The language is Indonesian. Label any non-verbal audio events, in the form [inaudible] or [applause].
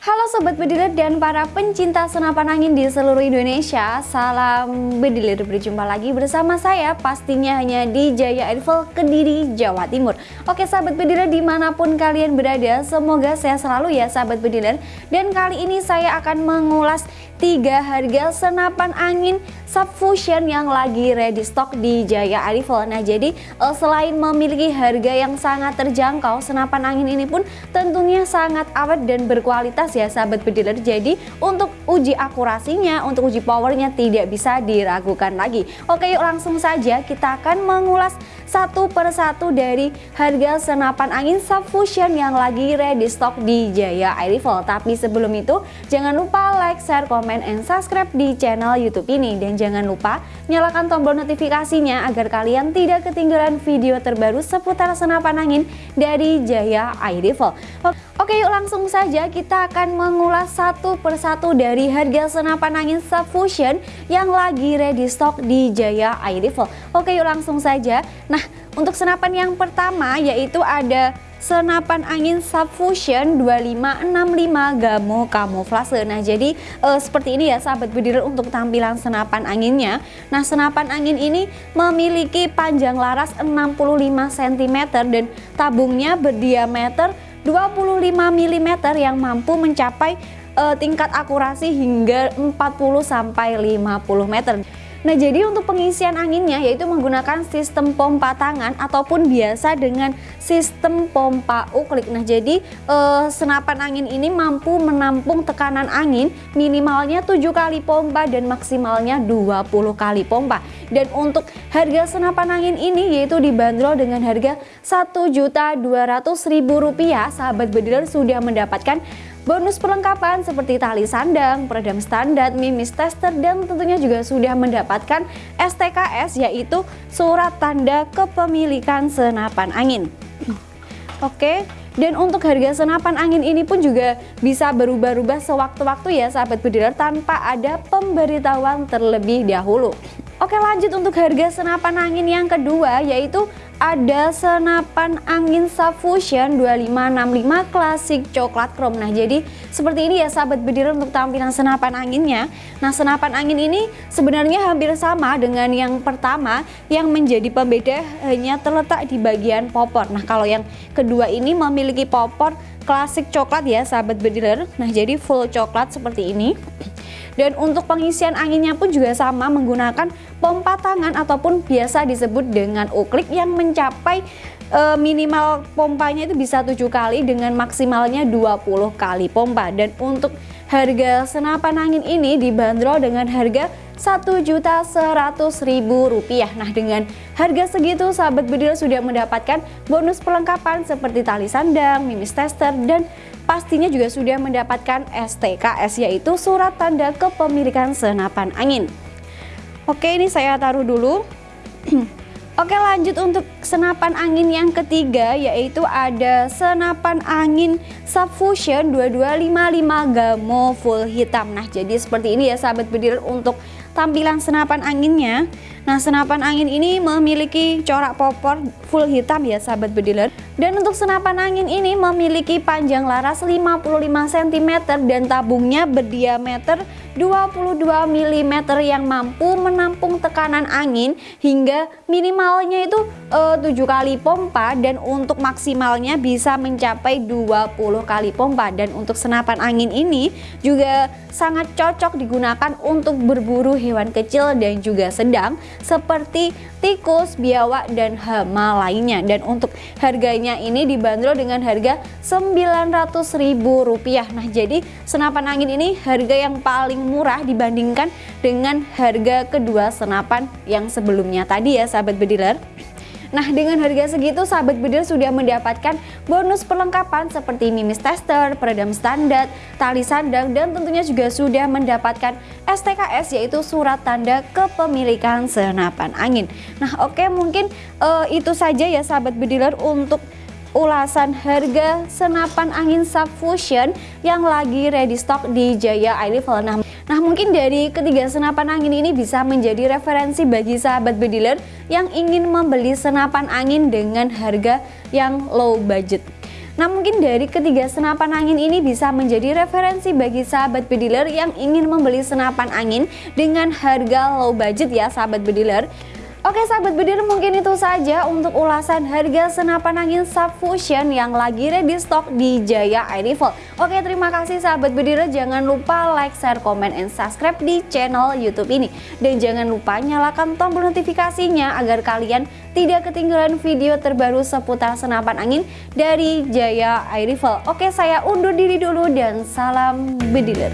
Halo Sobat Bediler dan para pencinta senapan angin di seluruh Indonesia. Salam Bediler, berjumpa lagi bersama saya pastinya hanya di Jaya Airfall Kediri, Jawa Timur. Oke Sahabat Bediler di mana pun kalian berada semoga sehat selalu ya Sahabat Bediler. Dan kali ini saya akan mengulas tiga harga senapan angin subfusion yang lagi ready stock di Jaya Airfall Nah jadi eh, selain memiliki harga yang sangat terjangkau senapan angin ini pun tentunya sangat awet dan berkualitas ya sahabat bediler jadi untuk uji akurasinya untuk uji powernya tidak bisa diragukan lagi. Oke yuk langsung saja kita akan mengulas satu persatu dari harga senapan angin subfusion yang lagi ready stock di Jaya Air tapi sebelum itu jangan lupa like, share, komen, and subscribe di channel youtube ini. Dan jangan lupa nyalakan tombol notifikasinya agar kalian tidak ketinggalan video terbaru seputar senapan angin dari Jaya Air Rifle Oke yuk langsung saja kita akan mengulas satu persatu dari harga senapan angin subfusion yang lagi ready stock di Jaya Air Rifle Oke yuk langsung saja Nah untuk senapan yang pertama yaitu ada senapan angin subfusion 2565 Gamo Camouflage. Nah, jadi e, seperti ini ya sahabat bediler untuk tampilan senapan anginnya. Nah, senapan angin ini memiliki panjang laras 65 cm dan tabungnya berdiameter 25 mm yang mampu mencapai uh, tingkat akurasi hingga 40 sampai 50 meter. Nah jadi untuk pengisian anginnya yaitu menggunakan sistem pompa tangan ataupun biasa dengan sistem pompa uklik. Nah jadi eh, senapan angin ini mampu menampung tekanan angin minimalnya 7 kali pompa dan maksimalnya 20 kali pompa. Dan untuk harga senapan angin ini yaitu dibanderol dengan harga Rp1.200.000 Sahabat bediler sudah mendapatkan Bonus perlengkapan seperti tali sandang, peredam standar, mimis tester, dan tentunya juga sudah mendapatkan STKS yaitu surat tanda kepemilikan senapan angin. Oke, dan untuk harga senapan angin ini pun juga bisa berubah-ubah sewaktu-waktu ya sahabat bediler tanpa ada pemberitahuan terlebih dahulu. Oke lanjut untuk harga senapan angin yang kedua yaitu ada senapan angin subfusion 2565 klasik coklat chrome. Nah jadi seperti ini ya sahabat bediler untuk tampilan senapan anginnya. Nah senapan angin ini sebenarnya hampir sama dengan yang pertama Yang menjadi pembeda hanya terletak di bagian popor. Nah kalau yang kedua ini memiliki popor klasik coklat ya sahabat bediler Nah jadi full coklat seperti ini dan untuk pengisian anginnya pun juga sama menggunakan pompa tangan ataupun biasa disebut dengan uklik yang mencapai e, minimal pompanya itu bisa 7 kali dengan maksimalnya 20 kali pompa dan untuk harga senapan angin ini dibanderol dengan harga Rp1.100.000 Nah dengan harga segitu sahabat bedil sudah mendapatkan bonus perlengkapan seperti tali sandang, mimis tester dan pastinya juga sudah mendapatkan STKS yaitu surat tanda kepemilikan senapan angin. Oke ini saya taruh dulu. [clears throat] Oke lanjut untuk senapan angin yang ketiga yaitu ada senapan angin Subfusion 2255 Gamo full hitam. Nah jadi seperti ini ya sahabat bediler untuk tampilan senapan anginnya. Nah senapan angin ini memiliki corak popor full hitam ya sahabat bediler Dan untuk senapan angin ini memiliki panjang laras 55 cm dan tabungnya berdiameter 22 mm yang mampu menampung tekanan angin hingga minimalnya itu eh, 7 kali pompa dan untuk maksimalnya bisa mencapai 20 kali pompa. Dan untuk senapan angin ini juga sangat cocok digunakan untuk berburu hewan kecil dan juga sedang seperti tikus, biawak, dan hama lainnya. Dan untuk harganya ini dibanderol dengan harga Rp900.000 nah jadi senapan angin ini harga yang paling murah dibandingkan dengan harga kedua senapan yang sebelumnya. Tadi ya sahabat bediler. Nah dengan harga segitu sahabat bediler sudah mendapatkan bonus perlengkapan seperti mimis tester, peredam standar, tali sandang dan tentunya juga sudah mendapatkan STKS yaitu surat tanda kepemilikan senapan angin. Nah oke mungkin uh, itu saja ya sahabat bediler untuk ulasan harga senapan angin subfusion yang lagi ready stock di Jaya Rifle. Nah, nah mungkin dari ketiga senapan angin ini bisa menjadi referensi bagi sahabat bediler yang ingin membeli senapan angin dengan harga yang low budget. Nah mungkin dari ketiga senapan angin ini bisa menjadi referensi bagi sahabat bediler yang ingin membeli senapan angin dengan harga low budget ya sahabat bediler. Oke sahabat bediler mungkin itu saja untuk ulasan harga senapan angin subfusion yang lagi ready stock di Jaya Air. Oke terima kasih sahabat bediler jangan lupa like, share, komen, and subscribe di channel youtube ini. Dan jangan lupa nyalakan tombol notifikasinya agar kalian tidak ketinggalan video terbaru seputar senapan angin dari Jaya Air. Oke saya undur diri dulu dan salam bediler.